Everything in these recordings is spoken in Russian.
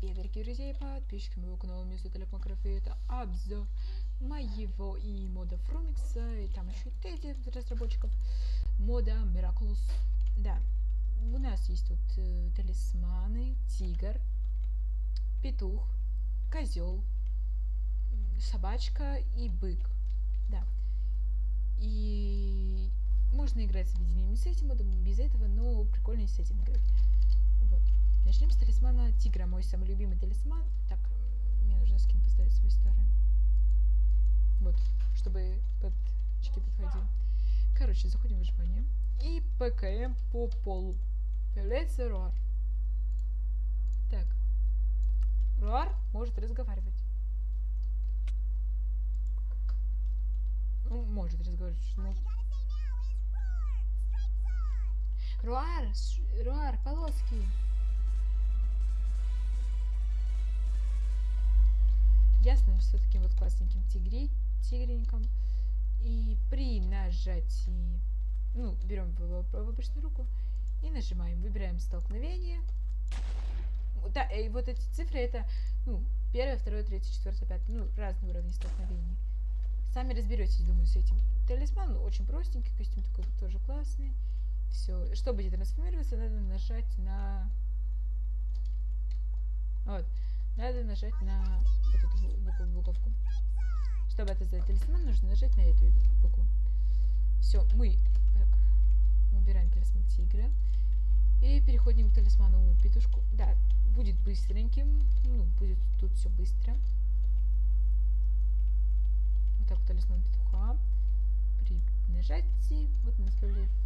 Привет, дорогие друзья и подписчики моего канала Music Телефон Это обзор моего и мода Фрумикса, и там еще и разработчиков мода Miraculous. Да, у нас есть тут э, талисманы, тигр, петух, козел, собачка и бык. Да. И можно играть с объединением с этим модом, без этого, но прикольно с этим играть. Начнем с талисмана тигра, мой самый любимый талисман. Так, мне нужно скин поставить свой старый. Вот, чтобы под очки подходил. Короче, заходим в выживание. И ПКМ по полу. Появляется Руар. Так. Руар может разговаривать. Ну, может разговаривать. Ну. Руар, Руар, полоски. Ясно, что таким вот классненьким тигри, тигреньком. И при нажатии, ну, берем в обычную руку и нажимаем, выбираем столкновение. Да, и вот эти цифры это, ну, первое, второе, третье, четвертое, пятое, ну, разные уровни столкновений. Сами разберетесь, думаю, с этим. Талисман очень простенький, костюм такой тоже классный. Все. Чтобы трансформироваться, надо нажать на... Вот. Надо нажать на вот эту букву, буковку. Чтобы это сделать талисман, нужно нажать на эту букву. Все, мы так, убираем талисман тигра. И переходим к талисману петушку. Да, будет быстреньким. Ну, будет тут все быстро. Вот так талисман петуха. При нажатии, вот у нас появляется.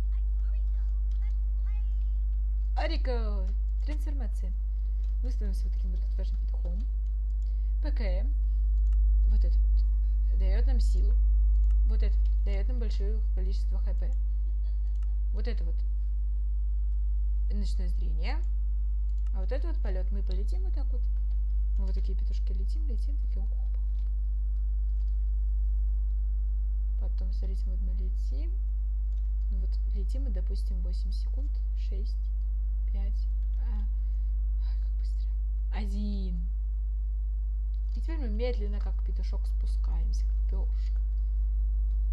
Арика! Трансформация. Мы становимся вот таким вот отважным петухом. ПКМ. Вот это вот. Дает нам силу. Вот это вот. Дает нам большое количество хп. Вот это вот. Ночное зрение. А вот это вот полет. Мы полетим вот так вот. Мы вот такие петушки летим, летим, такие опа. Потом, смотрите, вот мы летим. Вот летим мы, допустим, 8 секунд, 6, 5, а, один. И теперь мы медленно, как петушок, спускаемся, как перышко.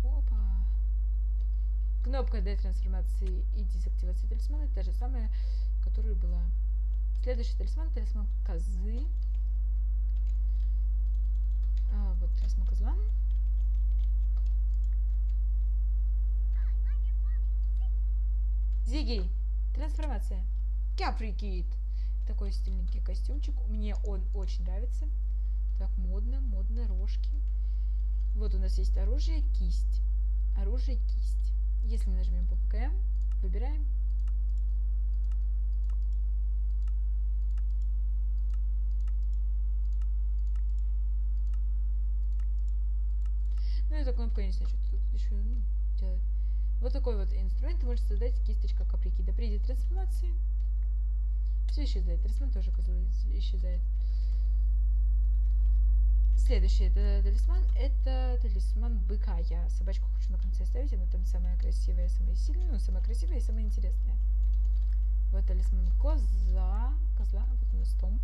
Опа. Кнопка для трансформации и дезактивации талисмана та же самая, которая была. Следующий талисман, талисман козы. А, вот талисман козла. Зиги. Трансформация. Каприкит такой стильненький костюмчик. Мне он очень нравится. Так, модно, модно, рожки. Вот у нас есть оружие, кисть. Оружие, кисть. Если мы нажмем по ПКМ, выбираем. Ну, эта кнопка, не знаю, что тут еще ну, делает. Вот такой вот инструмент может создать кисточка каприки. До придет трансформации. Все исчезает. Талисман тоже козлы исчезает. Следующий это талисман. Это талисман быка. Я собачку хочу на конце оставить. Она там самая красивая, самая сильная. Ну, самая красивая и самая интересная. Вот талисман коза. Козла. Вот у нас стомп.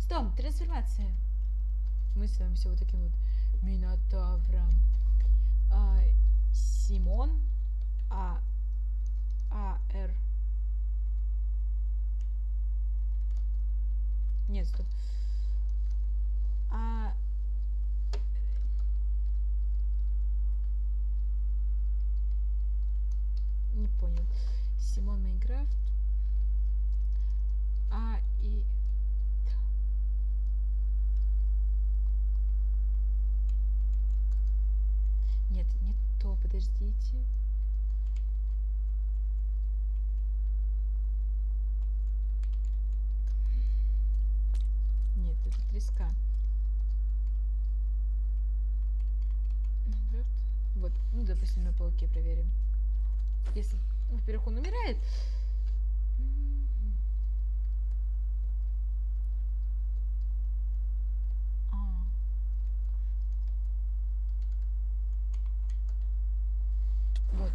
Стомп. Трансформация. Мы становимся вот таким вот минотавром. А, Симон. А а, Р. Нет, стоп. А... Не понял. Симон Майнкрафт. А и... Нет, не то, подождите. треска. Вот, ну, допустим, на полке проверим. Если, во-первых, он умирает. А. Вот.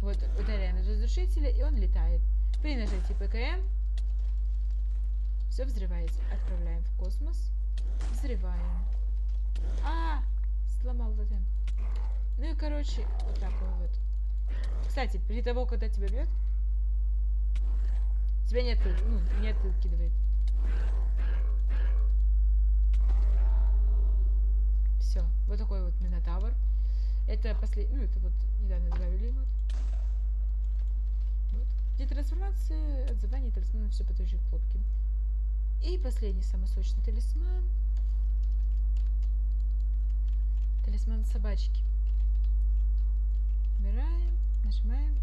Вот, ударяем из разрушителя, и он летает. При нажатии ПКМ все взрывается. Отправляем в космос. Взрываем. А, сломал тотем. Ну и короче, вот так вот. Кстати, при того, когда тебя бьет, тебя не, отпи- ну, не откидывает. Все, вот такой вот Минотавр. Это последний, ну это вот недавно добавили вот. вот. Где трансформация, отзывание талисмана, все по той же клопке. И последний самый сочный талисман. Талисман собачки. Выбираем, нажимаем.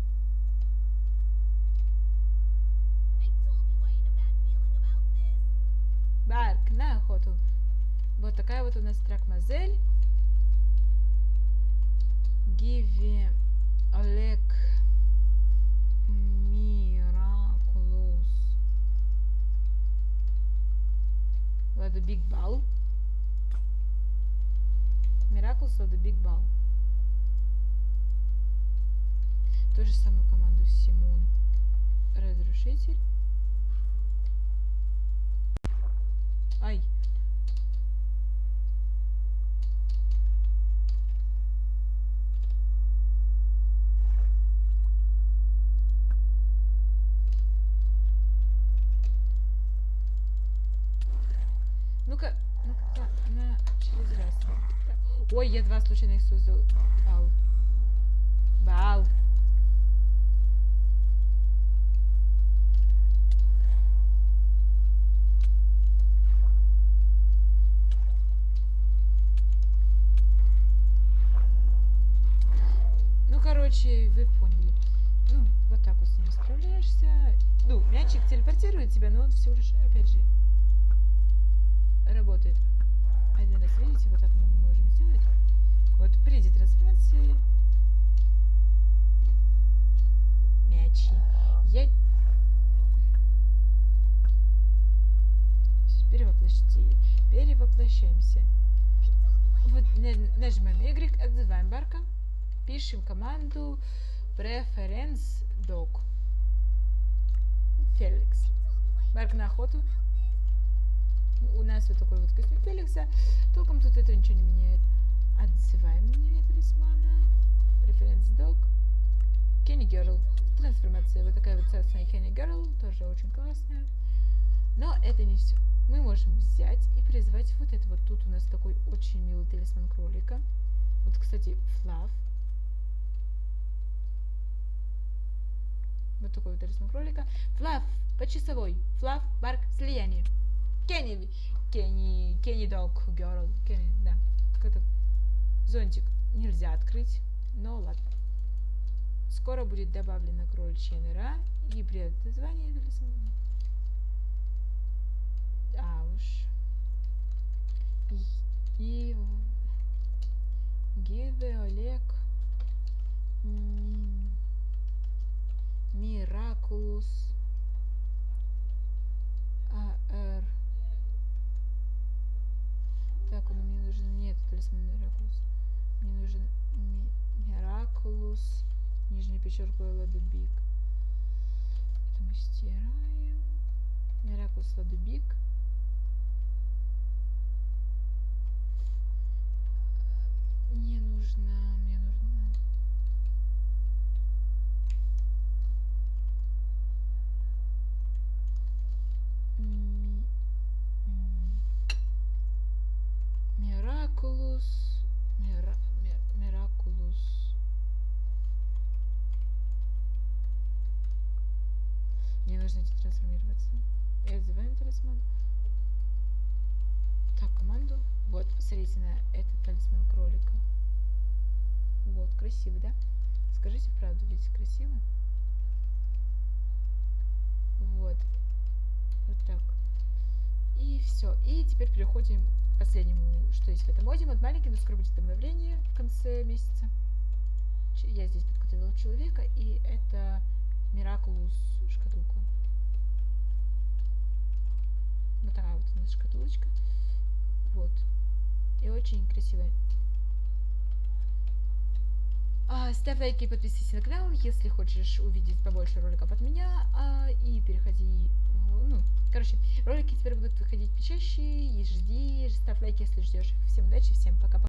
Барк, на охоту. Вот такая вот у нас трак-мазель. Гиви Олег Миракулус. Ладно, Биг Бал. Миракулус, ладно, Биг Бал. Ту же самую команду Симон. Разрушитель. Ай. Ну-ка, ну-ка, на через раз. Ой, я два случайных создал. Бал. Бал. Ну, короче, вы поняли. Ну, вот так вот с ним справляешься. Ну, мячик телепортирует тебя, но он всего лишь, опять же, работает. Один раз, видите, вот так мы можем сделать. Вот при трансформации мячи. Я... Перевоплощите. Перевоплощаемся. Вот на- нажимаем Y, отзываем барка. Пишем команду preference dog. Феликс. Барк на охоту. У нас вот такой вот костюм Феликса. Толком тут это ничего не меняет. Отзываем на него талисмана. Preference dog. Kenny Girl. Трансформация. Вот такая вот царственная Kenny Girl. Тоже очень классная. Но это не все. Мы можем взять и призвать вот это вот. Тут у нас такой очень милый талисман кролика. Вот, кстати, Флав. Вот такой вот талисман кролика. Флав, почасовой. Флав, барк, слияние. Кенни, Кенни, Кенни Дог Герл. Кенни, да. Как это? Зонтик нельзя открыть, но ладно. Скоро будет добавлена кроличья нора и отзвании талисмана. А уж. И... Гиве Олег. Ми- Миракулус. АР. Так, он мне нужен... Нет, талисман Миракулус. Мне нужен Ми- Миракулус. Нижний печерку Ладубик. Это мы стираем. Миракулус Ладубик. Мне нужно... Мне нужно... Ми- м, Миракулус. Мира, ми- Миракулус. Идти трансформироваться. И отзываем талисман. Так, команду. Вот, посмотрите на этот талисман кролика. Вот, красиво, да? Скажите правду, ведь красиво? Вот. Вот так. И все. И теперь переходим к последнему, что есть в этом моде. Вот маленький, но скоро будет обновление в конце месяца. Я здесь подготовила человека, и это Миракулус шкатулка. Вот такая вот у нас шкатулочка. Вот. И очень красивая. А, ставь лайки и подписывайся на канал, если хочешь увидеть побольше роликов от меня. А, и переходи, ну, короче, ролики теперь будут выходить почаще, и жди, ставь лайки, если ждешь. Всем удачи, всем пока-пока.